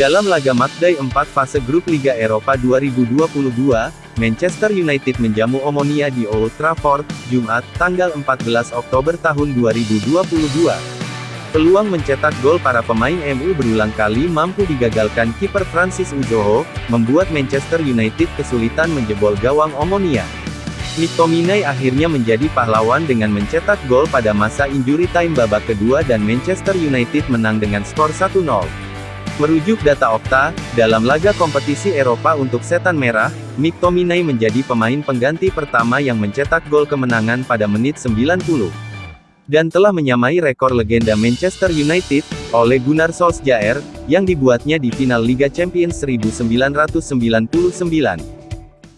Dalam laga matchday 4 fase grup Liga Eropa 2022, Manchester United menjamu Omonia di Old Trafford, Jumat, tanggal 14 Oktober tahun 2022. Peluang mencetak gol para pemain MU berulang kali mampu digagalkan kiper Francis Uzoho, membuat Manchester United kesulitan menjebol gawang Omonia. McTominay akhirnya menjadi pahlawan dengan mencetak gol pada masa injury time babak kedua dan Manchester United menang dengan skor 1-0. Merujuk data Opta, dalam laga kompetisi Eropa untuk Setan Merah, McTominay menjadi pemain pengganti pertama yang mencetak gol kemenangan pada menit 90. Dan telah menyamai rekor legenda Manchester United, oleh Gunnar Solskjaer, yang dibuatnya di final Liga Champions 1999.